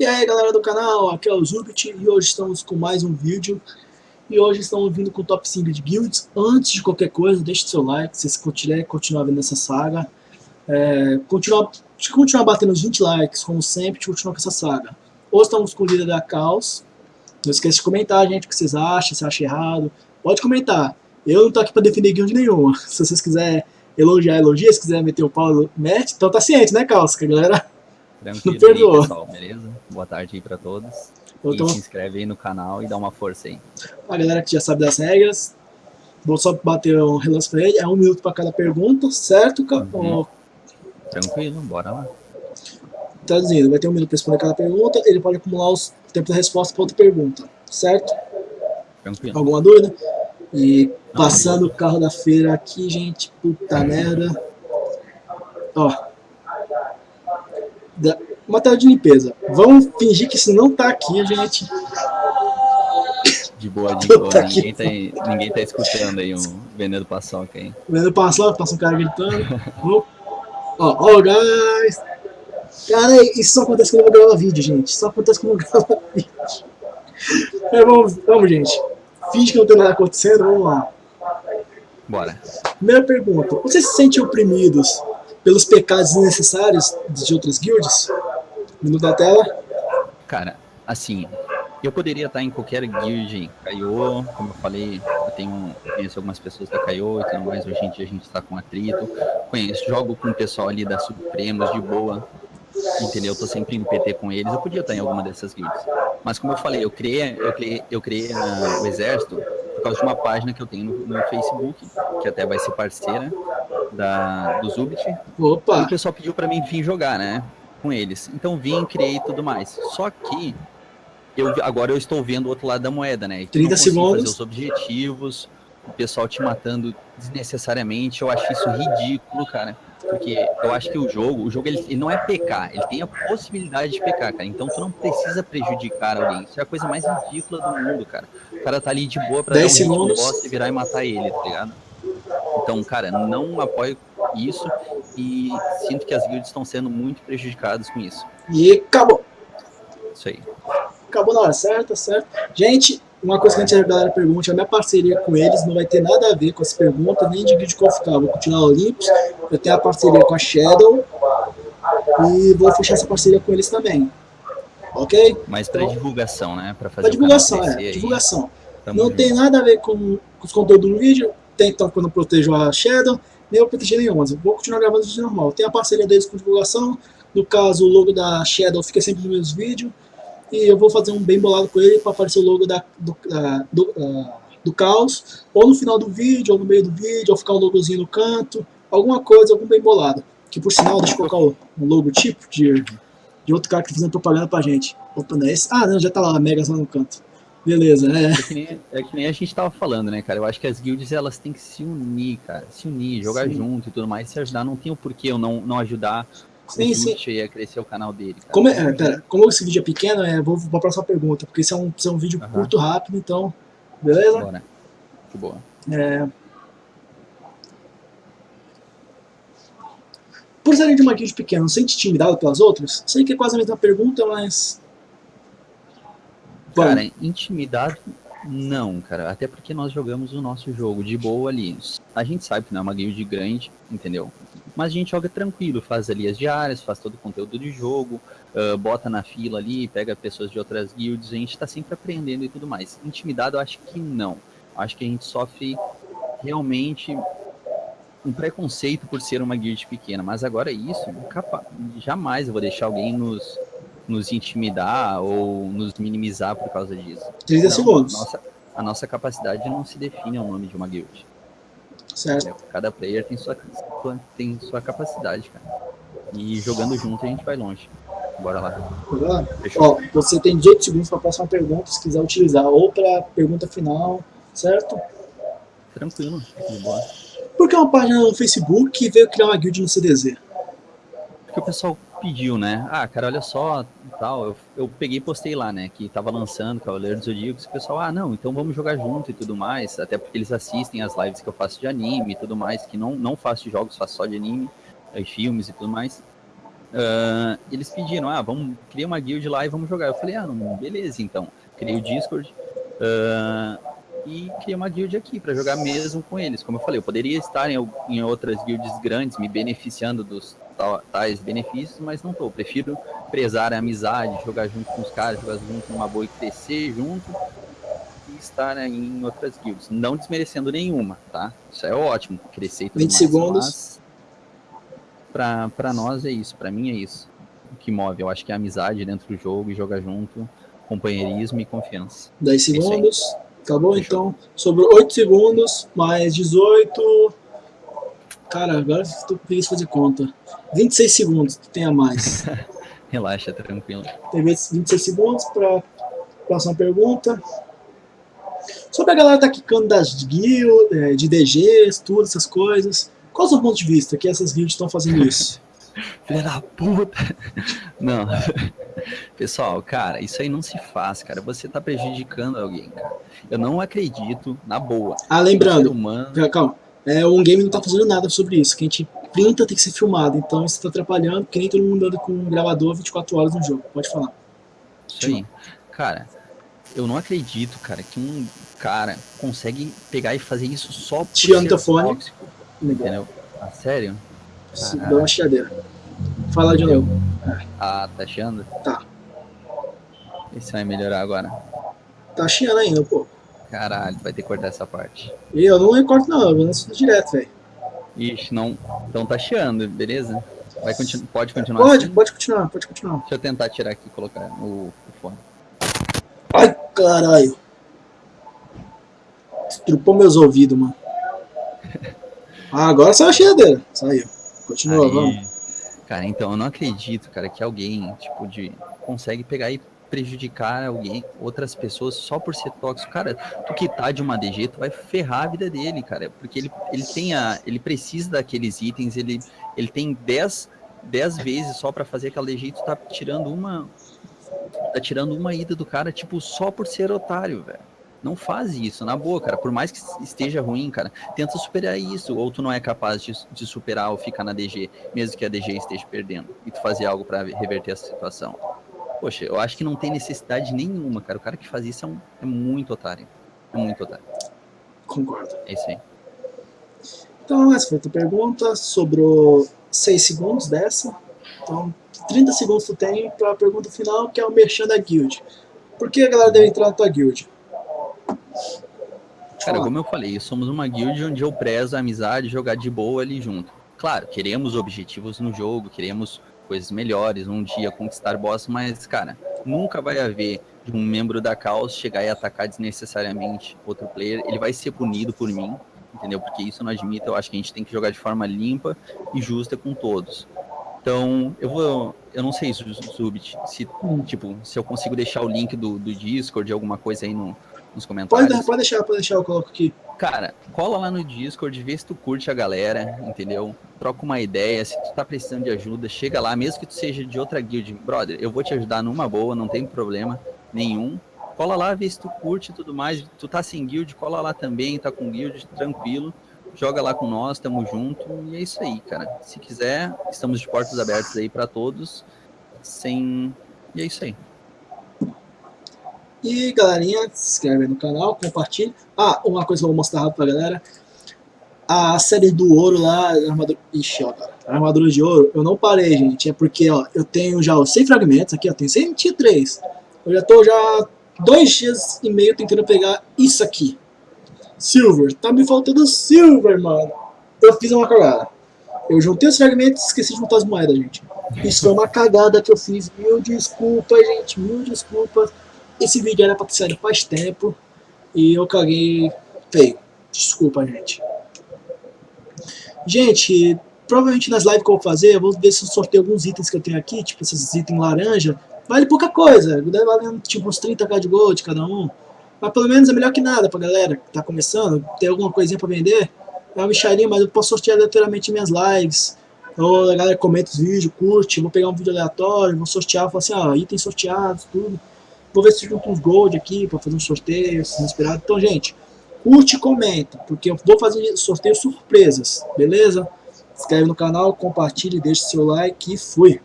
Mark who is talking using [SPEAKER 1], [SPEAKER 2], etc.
[SPEAKER 1] E aí galera do canal, aqui é o Zubit e hoje estamos com mais um vídeo. E hoje estamos vindo com o top 5 de guilds. Antes de qualquer coisa, deixe seu like se você quiser continuar vendo essa saga. É, continuar, continuar batendo os 20 likes, como sempre, continuar com essa saga. Hoje estamos com o líder da Caos. Não esqueça de comentar, gente, o que vocês acham, se acha errado. Pode comentar, eu não tô aqui para defender guild nenhuma. Se vocês quiserem elogiar, elogia, se quiser meter o pau, mete Então tá ciente, né, Caos, que a galera
[SPEAKER 2] Tranquilo aí, pessoal, beleza? Boa tarde aí pra todos. E se inscreve aí no canal e dá uma força aí.
[SPEAKER 1] A galera que já sabe das regras, vou só bater um relance pra ele, é um minuto pra cada pergunta, certo? Uhum.
[SPEAKER 2] Tranquilo, bora lá.
[SPEAKER 1] Traduzindo, vai ter um minuto pra responder cada pergunta, ele pode acumular os tempos da resposta pra outra pergunta, certo?
[SPEAKER 2] Tranquilo.
[SPEAKER 1] Alguma dúvida? E passando o carro da feira aqui, gente, puta merda. Ó, material de limpeza. Vamos fingir que isso não tá aqui, gente.
[SPEAKER 2] De boa, de boa. Ninguém tá, ninguém tá escutando aí um vendendo paçoca aí.
[SPEAKER 1] Vendendo paçoca, passa um cara gritando. Ó, ó, oh, guys. Cara, isso só acontece quando eu vou gravar vídeo, gente. Só acontece quando eu gravo vídeo. É, vamos, vamos, gente. Finge que não tem nada acontecendo, vamos lá.
[SPEAKER 2] Bora.
[SPEAKER 1] Primeira pergunta. Vocês se sentem oprimidos pelos pecados necessários de outras guilds? Minuto da tela.
[SPEAKER 2] Cara, assim, eu poderia estar em qualquer guild, Kaiô, como eu falei, eu tenho, conheço algumas pessoas da Kaiô e tudo mais, hoje em dia a gente está com atrito, conheço, jogo com o pessoal ali da Supremos de boa, entendeu? Eu tô sempre no PT com eles, eu podia estar em alguma dessas guilds. Mas como eu falei, eu criei, eu criei, eu criei uh, o exército por causa de uma página que eu tenho no, no Facebook, que até vai ser parceira da, do Zubit.
[SPEAKER 1] Opa!
[SPEAKER 2] E o pessoal pediu para mim vir jogar, né? Com eles. Então vim, criei tudo mais. Só que eu, agora eu estou vendo o outro lado da moeda, né?
[SPEAKER 1] 30 segundos.
[SPEAKER 2] fazer os objetivos, o pessoal te matando desnecessariamente. Eu acho isso ridículo, cara. Porque eu acho que o jogo, o jogo ele, ele, não é pecar, ele tem a possibilidade de pecar, cara. Então tu não precisa prejudicar alguém. Isso é a coisa mais ridícula do mundo, cara. O cara tá ali de boa pra
[SPEAKER 1] 10 dar um
[SPEAKER 2] boss e virar e matar ele, tá ligado? Então, cara, não apoio isso e sinto que as guilds estão sendo muito prejudicadas com isso.
[SPEAKER 1] E acabou.
[SPEAKER 2] Isso aí.
[SPEAKER 1] Acabou na hora certa, certo? Gente, uma coisa que a, gente, a galera pergunta, a minha parceria com eles não vai ter nada a ver com essa pergunta, nem de vídeo qual ficar. Vou continuar Olympus, eu tenho a parceria com a Shadow e vou fechar essa parceria com eles também. Ok?
[SPEAKER 2] Mas para então, divulgação, né? Para fazer
[SPEAKER 1] divulgação, é. Divulgação. Não junto. tem nada a ver com, com os conteúdos do vídeo, tem então quando eu protejo a Shadow, nem eu proteger nenhuma. Vou continuar gravando vídeo normal. Tem a parceria deles com divulgação, no caso o logo da Shadow fica sempre nos meus vídeos, e eu vou fazer um bem bolado com ele para aparecer o logo da, do, da, do, uh, do caos, ou no final do vídeo, ou no meio do vídeo, ou ficar um logozinho no canto, alguma coisa, algum bem bolado. Que por sinal, deixa eu colocar o, um logo tipo de, de outro cara que tá fazendo propaganda pra gente. Opa, não é esse? Ah, não, já tá lá, Megas lá no canto. Beleza, é.
[SPEAKER 2] É que, nem, é que nem a gente tava falando, né, cara? Eu acho que as guilds, elas têm que se unir, cara. Se unir, jogar Sim. junto e tudo mais, se ajudar. Não tem o porquê eu não, não ajudar sim, sim. a crescer o canal dele. Cara.
[SPEAKER 1] Como, é, pera, como esse vídeo é pequeno, é, vou para a próxima pergunta, porque esse é um, esse é um vídeo curto, rápido, então, beleza?
[SPEAKER 2] Bora. De boa.
[SPEAKER 1] É... Por serem de uma guild pequena, não sente intimidado pelas outras? Sei que é quase a mesma pergunta, mas...
[SPEAKER 2] Cara, intimidado não, cara. Até porque nós jogamos o nosso jogo de boa ali. A gente sabe que não é uma guild grande, entendeu? Mas a gente joga tranquilo, faz ali as diárias, faz todo o conteúdo de jogo, uh, bota na fila ali, pega pessoas de outras guilds, a gente tá sempre aprendendo e tudo mais. Intimidado, eu acho que não. Acho que a gente sofre realmente um preconceito por ser uma guild pequena, mas agora isso, capa... jamais eu vou deixar alguém nos, nos intimidar ou nos minimizar por causa disso.
[SPEAKER 1] 30 segundos.
[SPEAKER 2] A nossa, a nossa capacidade não se define ao nome de uma guild.
[SPEAKER 1] Certo.
[SPEAKER 2] Cada player tem sua, tem sua capacidade, cara. E jogando junto a gente vai longe. Bora lá.
[SPEAKER 1] Ó, você tem 18 segundos para a próxima pergunta, se quiser utilizar. Ou para pergunta final, certo?
[SPEAKER 2] Tranquilo, de boa.
[SPEAKER 1] Por que uma página no Facebook veio criar uma guild no CDZ?
[SPEAKER 2] Porque o pessoal pediu, né? Ah, cara, olha só, tal. Eu, eu peguei e postei lá, né? Que tava lançando Cavaleiro dos Zodíacos. O pessoal, ah, não, então vamos jogar junto e tudo mais. Até porque eles assistem as lives que eu faço de anime e tudo mais. Que não, não faço de jogos, faço só de anime, e filmes e tudo mais. uh, eles pediram, ah, vamos criar uma guild lá e vamos jogar. Eu falei, ah, não, beleza, então. Criei o Discord uh, e criei uma guild aqui para jogar mesmo com eles. Como eu falei, eu poderia estar em, em outras guilds grandes, me beneficiando dos tais benefícios, mas não tô. Prefiro prezar a amizade, jogar junto com os caras, jogar junto numa boa e crescer junto e estar em outras guilds. Não desmerecendo nenhuma, tá? Isso é ótimo, crescer e tudo
[SPEAKER 1] 20
[SPEAKER 2] mais.
[SPEAKER 1] segundos.
[SPEAKER 2] Pra nós é isso, pra mim é isso. O que move, eu acho que é a amizade dentro do jogo e jogar junto, companheirismo e confiança.
[SPEAKER 1] 10
[SPEAKER 2] É
[SPEAKER 1] segundos. Acabou
[SPEAKER 2] Fechou.
[SPEAKER 1] então. Sobrou 8 segundos, mais 18. Cara, agora eu tô preguiça de fazer conta. 26 segundos, tem a mais.
[SPEAKER 2] Relaxa, tranquilo.
[SPEAKER 1] Tem 26 segundos para próxima pergunta. Sobre a galera tá quicando das guilds, é, de DGs, tudo, essas coisas. Qual é o seu ponto de vista que essas guilds estão fazendo isso?
[SPEAKER 2] Filha da puta! Não. Pessoal, cara, isso aí não se faz, cara. Você tá prejudicando alguém, cara. Eu não acredito, na boa.
[SPEAKER 1] Ah, lembrando,
[SPEAKER 2] humano.
[SPEAKER 1] calma, é, o game não tá fazendo nada sobre isso. Quem te printa tem que ser filmado, então isso tá atrapalhando, porque nem todo mundo anda com um gravador 24 horas no jogo. Pode falar.
[SPEAKER 2] Aí. Cara, eu não acredito, cara, que um cara consegue pegar e fazer isso só por
[SPEAKER 1] Tirando teu fone.
[SPEAKER 2] tóxico, entendeu? Ah, sério?
[SPEAKER 1] Se Dá uma chiadeira. Fala de novo.
[SPEAKER 2] Ah, tá achando?
[SPEAKER 1] Tá.
[SPEAKER 2] Isso vai melhorar agora.
[SPEAKER 1] Tá chiando ainda, pô.
[SPEAKER 2] Caralho, vai ter que cortar essa parte.
[SPEAKER 1] E eu não recorto não, eu vou nesse direto, velho.
[SPEAKER 2] Ixi, não. Então tá chiando, beleza? Vai continu... Pode continuar
[SPEAKER 1] Pode,
[SPEAKER 2] assim?
[SPEAKER 1] pode continuar, pode continuar.
[SPEAKER 2] Deixa eu tentar tirar aqui e colocar o, o fone.
[SPEAKER 1] Ai, caralho. Estrupou meus ouvidos, mano. Ah, agora saiu a chiadeira. Saiu. Continua, vamos.
[SPEAKER 2] Aí, cara, então eu não acredito, cara, que alguém, tipo, de consegue pegar e prejudicar alguém, outras pessoas só por ser tóxico. Cara, tu que tá de uma DG, tu vai ferrar a vida dele, cara, porque ele, ele tem a, ele precisa daqueles itens, ele, ele tem 10, 10 vezes só pra fazer aquela DG tu tá tirando uma tá tirando uma ida do cara, tipo, só por ser otário, velho. Não faz isso, na boa, cara. Por mais que esteja ruim, cara, tenta superar isso. Ou tu não é capaz de, de superar ou ficar na DG, mesmo que a DG esteja perdendo, e tu fazer algo pra reverter essa situação. Poxa, eu acho que não tem necessidade nenhuma, cara. O cara que faz isso é, um- é muito otário. É muito otário.
[SPEAKER 1] Concordo.
[SPEAKER 2] É isso aí.
[SPEAKER 1] Então, essa foi a tua pergunta. Sobrou 6 segundos dessa. Então, 30 segundos tu tem pra pergunta final, que é o merchan da guild. Por que a galera deve entrar na tua guild?
[SPEAKER 2] Cara, como eu falei, somos uma guild onde eu prezo a amizade jogar de boa ali junto. Claro, queremos objetivos no jogo, queremos coisas melhores, um dia conquistar boss, mas, cara, nunca vai haver de um membro da Caos chegar e atacar desnecessariamente outro player. Ele vai ser punido por mim, entendeu? Porque isso eu não admito, eu acho que a gente tem que jogar de forma limpa e justa com todos. Então, eu vou. Eu não sei, Zubit, se, tipo, se eu consigo deixar o link do, do Discord, alguma coisa aí no, nos comentários.
[SPEAKER 1] Pode, pode deixar, pode deixar, eu coloco aqui.
[SPEAKER 2] Cara, cola lá no Discord, vê se tu curte a galera, entendeu? Troca uma ideia, se tu tá precisando de ajuda, chega lá, mesmo que tu seja de outra guild, brother, eu vou te ajudar numa boa, não tem problema nenhum. Cola lá, vê se tu curte e tudo mais. Tu tá sem guild, cola lá também, tá com guild, tranquilo. Joga lá com nós, tamo junto e é isso aí, cara. Se quiser, estamos de portas abertas aí pra todos. Sem. E é isso aí.
[SPEAKER 1] E galerinha, se inscreve no canal, compartilha. Ah, uma coisa que eu vou mostrar rápido pra galera. A série do ouro lá, armadura. Ixi, ó, armadura de ouro, eu não parei, gente. É porque, ó, eu tenho já os 100 fragmentos aqui, ó. Tem 123. Eu já tô já dois dias e meio tentando pegar isso aqui. Silver. Tá me faltando silver, mano. Eu fiz uma cagada. Eu juntei os fragmentos e esqueci de juntar as moedas, gente. Isso foi uma cagada que eu fiz. Mil desculpas, gente. Mil desculpas. Esse vídeo era pra ter saído faz tempo. E eu caguei feio. Desculpa, gente. Gente, provavelmente nas lives que eu vou fazer, eu vou ver se eu sorteio alguns itens que eu tenho aqui, tipo esses itens laranja. Vale pouca coisa, valer tipo uns 30k de gold cada um. Mas pelo menos é melhor que nada pra galera que tá começando, ter alguma coisinha pra vender. É uma bicharia, mas eu posso sortear aleatoriamente minhas lives. Ou a galera comenta os vídeos, curte, vou pegar um vídeo aleatório, vou sortear, vou assim, ó, itens sorteados, tudo. Vou ver se junto uns gold aqui pra fazer um sorteio, se inspirado. Então, gente, curte e comenta, porque eu vou fazer sorteios surpresas, beleza? Se inscreve no canal, compartilhe, deixe seu like e fui!